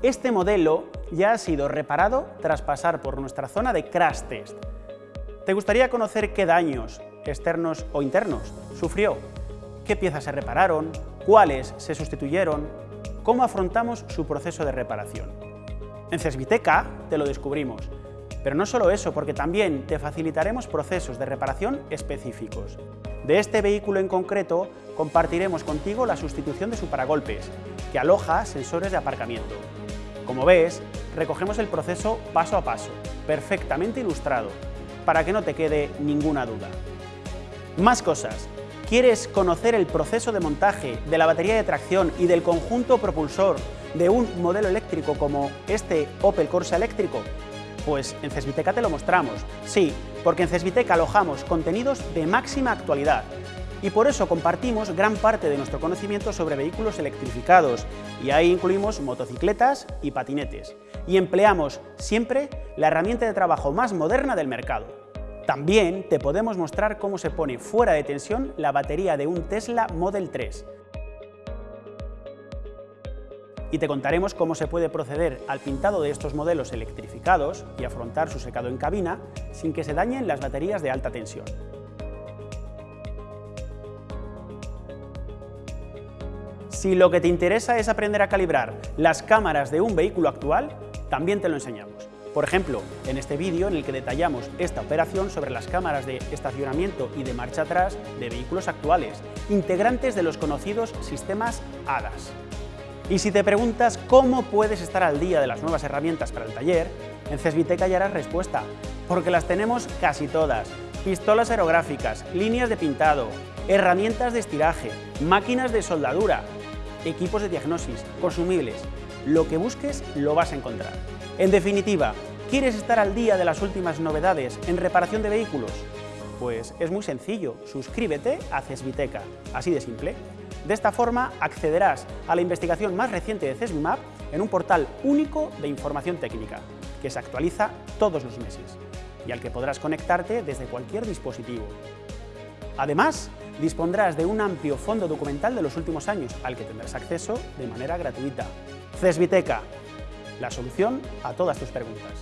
Este modelo ya ha sido reparado tras pasar por nuestra zona de crash test. ¿Te gustaría conocer qué daños, externos o internos, sufrió? ¿Qué piezas se repararon? ¿Cuáles se sustituyeron? ¿Cómo afrontamos su proceso de reparación? En Cesviteca te lo descubrimos, pero no solo eso, porque también te facilitaremos procesos de reparación específicos. De este vehículo en concreto, compartiremos contigo la sustitución de su paragolpes, que aloja sensores de aparcamiento. Como ves, recogemos el proceso paso a paso, perfectamente ilustrado, para que no te quede ninguna duda. Más cosas. ¿Quieres conocer el proceso de montaje de la batería de tracción y del conjunto propulsor de un modelo eléctrico como este Opel Corsa eléctrico? Pues en Cesviteca te lo mostramos. Sí, porque en Cesviteca alojamos contenidos de máxima actualidad y por eso compartimos gran parte de nuestro conocimiento sobre vehículos electrificados y ahí incluimos motocicletas y patinetes y empleamos siempre la herramienta de trabajo más moderna del mercado. También te podemos mostrar cómo se pone fuera de tensión la batería de un Tesla Model 3 y te contaremos cómo se puede proceder al pintado de estos modelos electrificados y afrontar su secado en cabina sin que se dañen las baterías de alta tensión. Si lo que te interesa es aprender a calibrar las cámaras de un vehículo actual, también te lo enseñamos. Por ejemplo, en este vídeo en el que detallamos esta operación sobre las cámaras de estacionamiento y de marcha atrás de vehículos actuales, integrantes de los conocidos sistemas ADAS. Y si te preguntas cómo puedes estar al día de las nuevas herramientas para el taller, en Cesviteca hallarás respuesta, porque las tenemos casi todas. Pistolas aerográficas, líneas de pintado, herramientas de estiraje, máquinas de soldadura, equipos de diagnosis, consumibles. Lo que busques lo vas a encontrar. En definitiva, ¿quieres estar al día de las últimas novedades en reparación de vehículos? Pues es muy sencillo, suscríbete a Cesviteca, así de simple. De esta forma accederás a la investigación más reciente de CESBIMAP en un portal único de información técnica, que se actualiza todos los meses y al que podrás conectarte desde cualquier dispositivo. Además, dispondrás de un amplio fondo documental de los últimos años, al que tendrás acceso de manera gratuita. CESBITECA, la solución a todas tus preguntas.